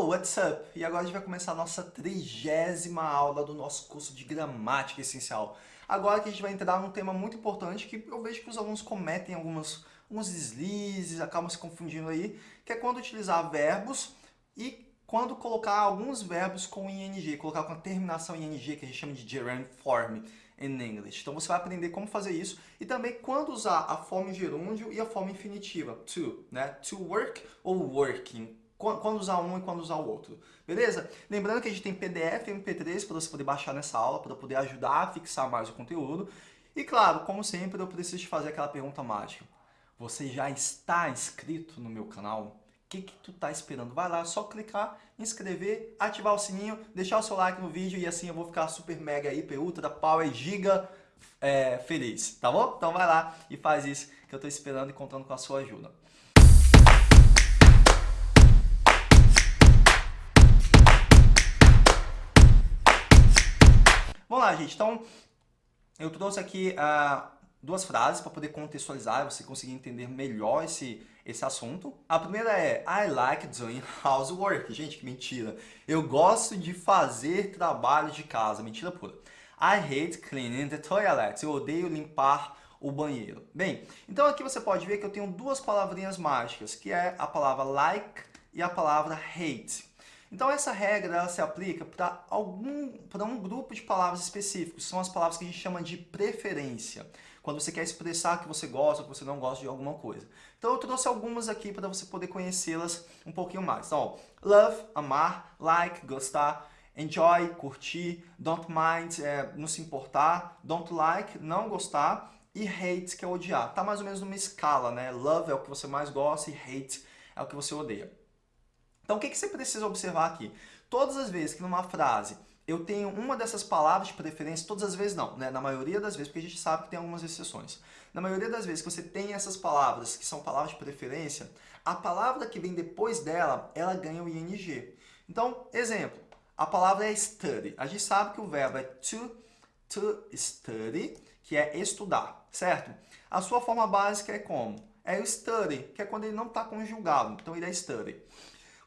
Hello, what's up? E agora a gente vai começar a nossa trigésima aula do nosso curso de Gramática Essencial. Agora que a gente vai entrar num tema muito importante que eu vejo que os alunos cometem algumas, alguns deslizes, acabam se confundindo aí, que é quando utilizar verbos e quando colocar alguns verbos com ing, colocar com a terminação ing, que a gente chama de gerund form in English. Então você vai aprender como fazer isso e também quando usar a forma gerúndio e a forma infinitiva, to, né? To work ou working quando usar um e quando usar o outro. Beleza? Lembrando que a gente tem PDF e MP3 para você poder baixar nessa aula, para poder ajudar a fixar mais o conteúdo. E claro, como sempre, eu preciso te fazer aquela pergunta mágica. Você já está inscrito no meu canal? O que, que tu está esperando? Vai lá, só clicar, inscrever, ativar o sininho, deixar o seu like no vídeo e assim eu vou ficar super mega, hiper, ultra, power, giga é, feliz, tá bom? Então vai lá e faz isso que eu estou esperando e contando com a sua ajuda. Vamos lá, gente. Então, eu trouxe aqui uh, duas frases para poder contextualizar, você conseguir entender melhor esse, esse assunto. A primeira é I like doing housework. Gente, que mentira. Eu gosto de fazer trabalho de casa. Mentira pura. I hate cleaning the toilet. Eu odeio limpar o banheiro. Bem, então aqui você pode ver que eu tenho duas palavrinhas mágicas, que é a palavra like e a palavra hate. Então essa regra ela se aplica para algum para um grupo de palavras específicos, são as palavras que a gente chama de preferência, quando você quer expressar que você gosta ou que você não gosta de alguma coisa. Então eu trouxe algumas aqui para você poder conhecê-las um pouquinho mais. Então, love, amar, like, gostar, enjoy, curtir, don't mind, é, não se importar, don't like, não gostar, e hate, que é odiar. Tá mais ou menos numa escala, né? Love é o que você mais gosta e hate é o que você odeia. Então, o que, que você precisa observar aqui? Todas as vezes que numa frase eu tenho uma dessas palavras de preferência, todas as vezes não, né? na maioria das vezes, porque a gente sabe que tem algumas exceções. Na maioria das vezes que você tem essas palavras, que são palavras de preferência, a palavra que vem depois dela, ela ganha o ing. Então, exemplo, a palavra é study. A gente sabe que o verbo é to, to study, que é estudar, certo? A sua forma básica é como? É o study, que é quando ele não está conjugado, então ele é study.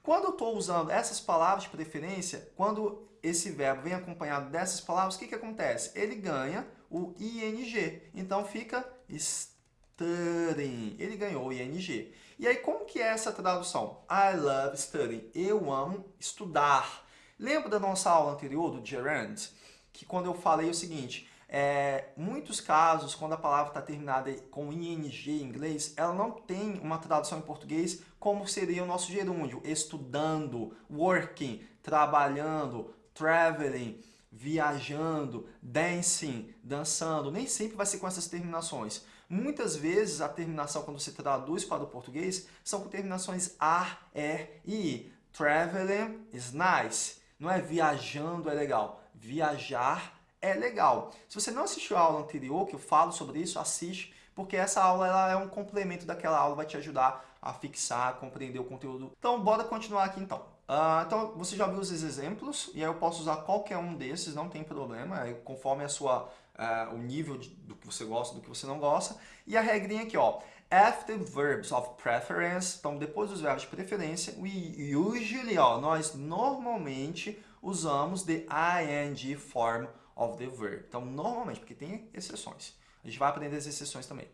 Quando eu estou usando essas palavras de preferência, quando esse verbo vem acompanhado dessas palavras, o que, que acontece? Ele ganha o ing. Então fica studying. Ele ganhou o ing. E aí, como que é essa tradução? I love studying. Eu amo estudar. Lembra da nossa aula anterior, do gerund? Que quando eu falei o seguinte, é, muitos casos, quando a palavra está terminada com ing em inglês, ela não tem uma tradução em português como seria o nosso gerúndio, estudando, working, trabalhando, traveling, viajando, dancing, dançando. Nem sempre vai ser com essas terminações. Muitas vezes a terminação, quando você traduz para o português, são com terminações ar, er e i. Traveling is nice. Não é viajando é legal. Viajar é legal. Se você não assistiu a aula anterior, que eu falo sobre isso, assiste, porque essa aula ela é um complemento daquela aula, vai te ajudar a fixar, a compreender o conteúdo. Então, bora continuar aqui então. Uh, então, você já viu os exemplos, e aí eu posso usar qualquer um desses, não tem problema, é conforme a sua, uh, o nível de, do que você gosta, do que você não gosta. E a regrinha aqui, ó, after verbs of preference, então depois dos verbos de preferência, we usually, ó, nós normalmente usamos the ing form of the verb. Então, normalmente, porque tem exceções. A gente vai aprender as exceções também.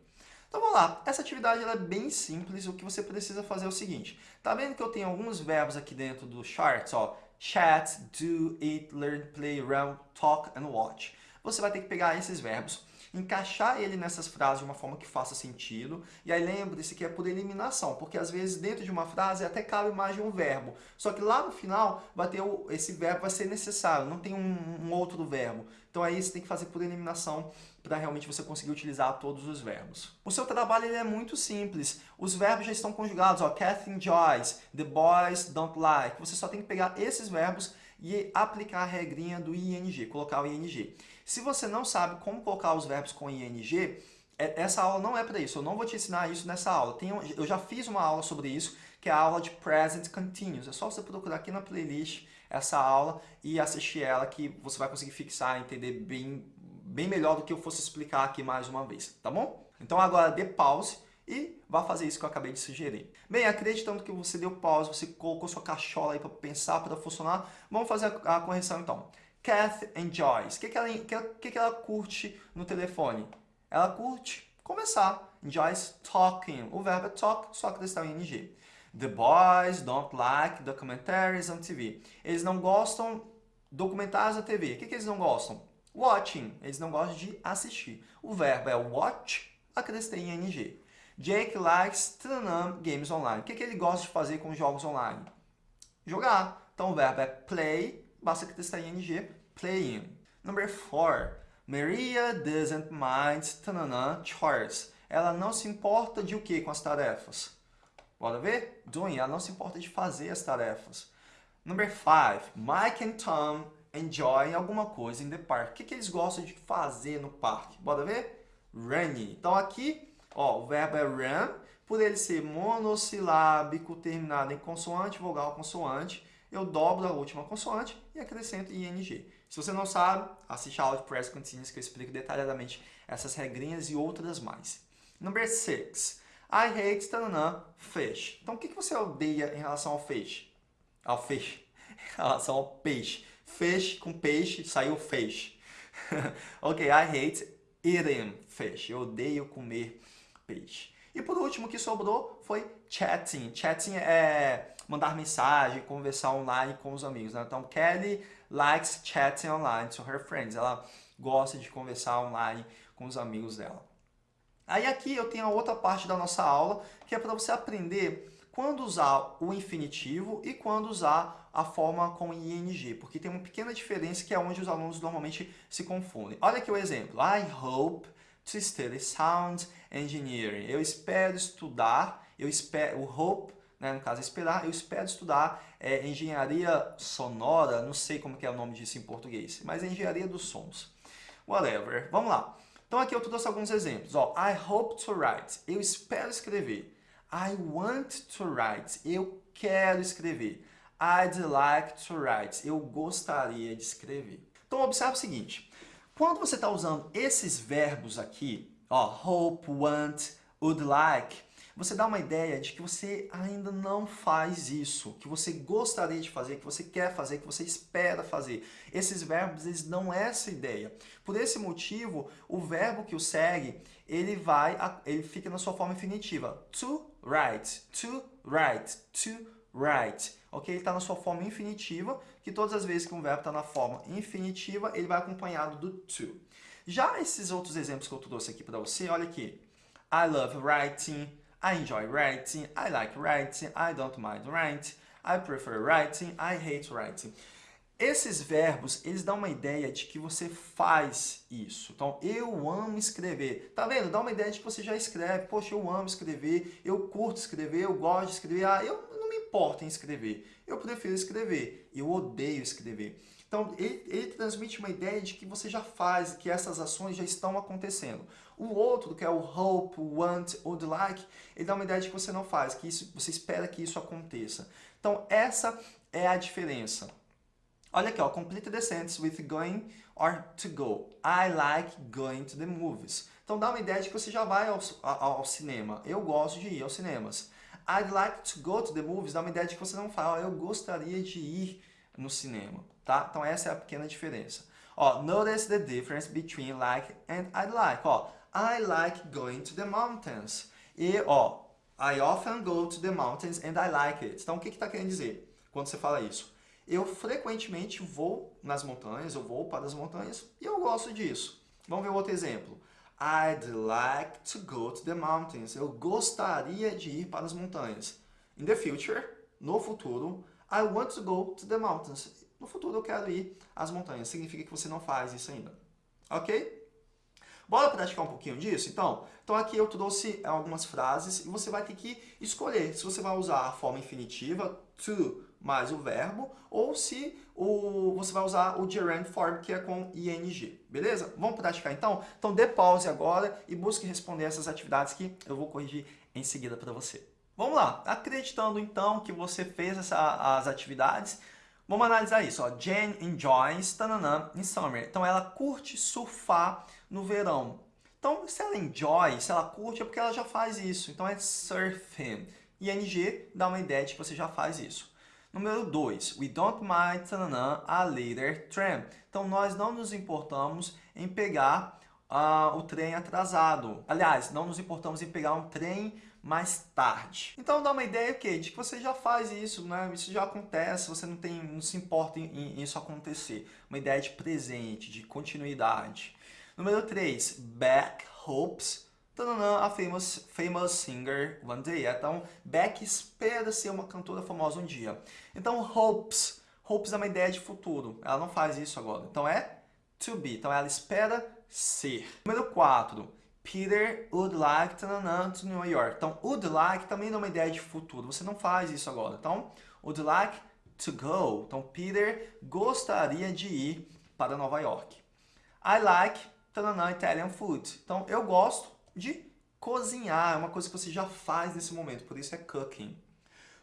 Então vamos lá, essa atividade é bem simples, o que você precisa fazer é o seguinte. Tá vendo que eu tenho alguns verbos aqui dentro do charts, ó? Chat, do, eat, learn, play, run, talk and watch. Você vai ter que pegar esses verbos encaixar ele nessas frases de uma forma que faça sentido. E aí lembre-se que é por eliminação, porque às vezes dentro de uma frase até cabe mais de um verbo. Só que lá no final vai ter o, esse verbo vai ser necessário, não tem um, um outro verbo. Então aí você tem que fazer por eliminação para realmente você conseguir utilizar todos os verbos. O seu trabalho ele é muito simples. Os verbos já estão conjugados. Ó, Catherine enjoys, the boys don't like. Você só tem que pegar esses verbos e aplicar a regrinha do ing, colocar o ing. Se você não sabe como colocar os verbos com ing, é, essa aula não é para isso. Eu não vou te ensinar isso nessa aula. eu já fiz uma aula sobre isso, que é a aula de Present Continuous. É só você procurar aqui na playlist essa aula e assistir ela que você vai conseguir fixar, entender bem, bem melhor do que eu fosse explicar aqui mais uma vez, tá bom? Então agora dê pause e vá fazer isso que eu acabei de sugerir. Bem, acreditando que você deu pausa, você colocou sua cachola aí para pensar, para funcionar, vamos fazer a correção então. Kath enjoys. O que, que, ela, que, que ela curte no telefone? Ela curte conversar. Enjoys talking. O verbo é talk, só que está em ing. The boys don't like documentaries on TV. Eles não gostam documentários na TV. O que, que eles não gostam? Watching. Eles não gostam de assistir. O verbo é watch, acrescentei em ing. Jake likes tananam, games online. O que, que ele gosta de fazer com jogos online? Jogar. Então o verbo é play, basta acrescentar em ing, playing. Number 4. Maria doesn't mind tananam, chores. Ela não se importa de o que com as tarefas? Bora ver? Doing, ela não se importa de fazer as tarefas. Number 5. Mike and Tom enjoy alguma coisa in the park. O que, que eles gostam de fazer no parque? Bora ver? Running. Então aqui, ó, o verbo é run. Por ele ser monossilábico, terminado em consoante, vogal, consoante, eu dobro a última consoante e acrescento ing. Se você não sabe, assiste a aula de Present Continuous que eu explico detalhadamente essas regrinhas e outras mais. Number 6. I hate tanana, fish. Então, o que você odeia em relação ao peixe? Ao peixe. Em relação ao peixe. Fish com peixe, saiu fish. ok, I hate eating fish. Eu odeio comer peixe. E por último, o que sobrou foi chatting. Chatting é mandar mensagem, conversar online com os amigos. Né? Então, Kelly likes chatting online to her friends. Ela gosta de conversar online com os amigos dela. Aí aqui eu tenho a outra parte da nossa aula, que é para você aprender quando usar o infinitivo e quando usar a forma com ing, porque tem uma pequena diferença que é onde os alunos normalmente se confundem. Olha aqui o exemplo. I hope to study sound engineering. Eu espero estudar, eu espero, o hope, né, no caso esperar, eu espero estudar é, engenharia sonora, não sei como que é o nome disso em português, mas é engenharia dos sons. Whatever. Vamos lá. Então aqui eu trouxe alguns exemplos. Ó, I hope to write. Eu espero escrever. I want to write. Eu quero escrever. I'd like to write. Eu gostaria de escrever. Então observe o seguinte. Quando você está usando esses verbos aqui, ó, hope, want, would like, você dá uma ideia de que você ainda não faz isso, que você gostaria de fazer, que você quer fazer, que você espera fazer. Esses verbos, eles dão essa ideia. Por esse motivo, o verbo que o segue, ele vai, ele fica na sua forma infinitiva. To write, to write, to write. Ok? Ele está na sua forma infinitiva, que todas as vezes que um verbo está na forma infinitiva, ele vai acompanhado do to. Já esses outros exemplos que eu trouxe aqui para você, olha aqui. I love writing, I enjoy writing, I like writing, I don't mind writing, I prefer writing, I hate writing. Esses verbos, eles dão uma ideia de que você faz isso. Então, eu amo escrever. Tá vendo? Dá uma ideia de que você já escreve. Poxa, eu amo escrever, eu curto escrever, eu gosto de escrever. Ah, eu não me importo em escrever. Eu prefiro escrever. Eu odeio escrever. Então, ele, ele, transmite uma ideia de que você já faz, que essas ações já estão acontecendo. O outro, que é o hope, want, would like, ele dá uma ideia de que você não faz, que isso, você espera que isso aconteça. Então, essa é a diferença. Olha aqui, ó, complete the sentence with going or to go. I like going to the movies. Então, dá uma ideia de que você já vai ao, ao, ao cinema. Eu gosto de ir aos cinemas. I'd like to go to the movies dá uma ideia de que você não fala, eu gostaria de ir no cinema tá? Então essa é a pequena diferença. Ó, notice the difference between like and I like. Ó, I like going to the mountains. E, ó, I often go to the mountains and I like it. Então o que está querendo dizer quando você fala isso? Eu frequentemente vou nas montanhas, eu vou para as montanhas e eu gosto disso. Vamos ver outro exemplo. I'd like to go to the mountains. Eu gostaria de ir para as montanhas. In the future, no futuro, I want to go to the mountains. No futuro eu quero ir às montanhas. Significa que você não faz isso ainda. Ok? Bora praticar um pouquinho disso? Então, então aqui eu trouxe algumas frases e você vai ter que escolher se você vai usar a forma infinitiva, to, mais o verbo, ou se o, você vai usar o gerund form, que é com ing. Beleza? Vamos praticar então? Então dê pause agora e busque responder essas atividades que eu vou corrigir em seguida para você. Vamos lá. Acreditando então que você fez essa, as atividades, Vamos analisar isso. Ó. Jane enjoys tananã, in summer. Então, ela curte surfar no verão. Então, se ela enjoy, se ela curte, é porque ela já faz isso. Então, é surfing. ING dá uma ideia de que você já faz isso. Número 2. We don't mind tanana, a later tram. Então, nós não nos importamos em pegar uh, o trem atrasado. Aliás, não nos importamos em pegar um trem mais tarde. Então dá uma ideia okay, de que você já faz isso, né? isso já acontece, você não, tem, não se importa em, em isso acontecer. Uma ideia de presente, de continuidade. Número 3, Beck hopes a famous, famous singer one day. Então, Beck espera ser uma cantora famosa um dia. Então, hopes. Hopes é uma ideia de futuro. Ela não faz isso agora. Então, é to be. Então, ela espera ser. Número 4. Peter would like to New York. Então, would like também é uma ideia de futuro. Você não faz isso agora. Então, would like to go. Então, Peter gostaria de ir para Nova York. I like Italian food. Então, eu gosto de cozinhar. É uma coisa que você já faz nesse momento. Por isso é cooking.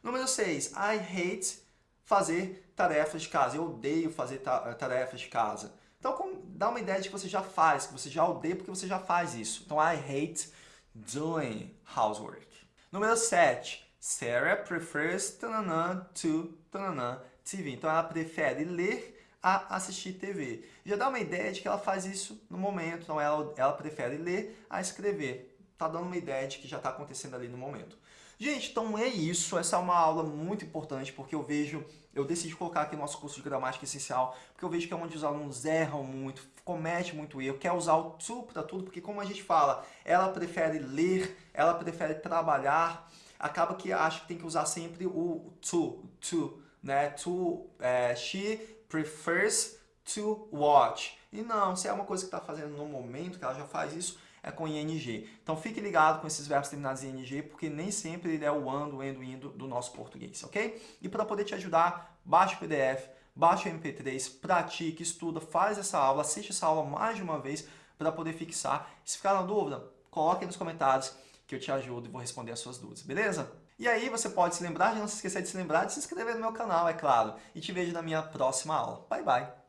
Número 6. I hate fazer tarefas de casa. Eu odeio fazer tarefas de casa. Então, dá uma ideia de que você já faz, que você já odeia porque você já faz isso. Então, I hate doing housework. Número 7. Sarah prefers tanana, to tanana, TV. Então, ela prefere ler a assistir TV. Já dá uma ideia de que ela faz isso no momento. Então, ela, ela prefere ler a escrever. Tá dando uma ideia de que já está acontecendo ali no momento. Gente, então é isso. Essa é uma aula muito importante porque eu vejo, eu decidi colocar aqui no nosso curso de gramática essencial, porque eu vejo que é onde os alunos erram muito, cometem muito erro, quer usar o to para tudo, porque como a gente fala, ela prefere ler, ela prefere trabalhar, acaba que acha que tem que usar sempre o to, to, né? To, é, she prefers to watch. E não, se é uma coisa que está fazendo no momento, que ela já faz isso, é com ing. Então fique ligado com esses verbos terminados em ing, porque nem sempre ele é o ando, endo, indo do nosso português, ok? E para poder te ajudar, baixe o PDF, baixe o MP3, pratique, estuda, faz essa aula, assiste essa aula mais de uma vez para poder fixar. Se ficar na dúvida, coloque nos comentários que eu te ajudo e vou responder as suas dúvidas, beleza? E aí você pode se lembrar, de não se esquecer de se lembrar de se inscrever no meu canal, é claro. E te vejo na minha próxima aula. Bye, bye!